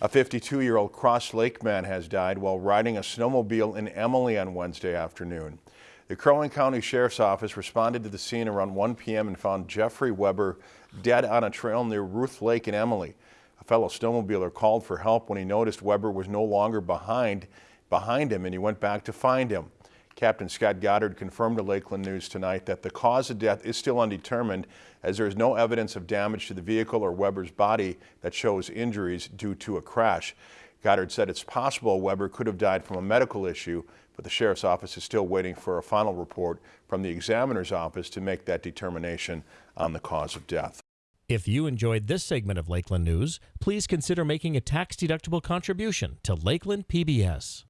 A 52-year-old Cross Lake man has died while riding a snowmobile in Emily on Wednesday afternoon. The Crow Wing County Sheriff's Office responded to the scene around 1 p.m. and found Jeffrey Weber dead on a trail near Ruth Lake in Emily. A fellow snowmobiler called for help when he noticed Weber was no longer behind, behind him and he went back to find him. Captain Scott Goddard confirmed to Lakeland News tonight that the cause of death is still undetermined as there is no evidence of damage to the vehicle or Weber's body that shows injuries due to a crash. Goddard said it's possible Weber could have died from a medical issue, but the sheriff's office is still waiting for a final report from the examiner's office to make that determination on the cause of death. If you enjoyed this segment of Lakeland News, please consider making a tax-deductible contribution to Lakeland PBS.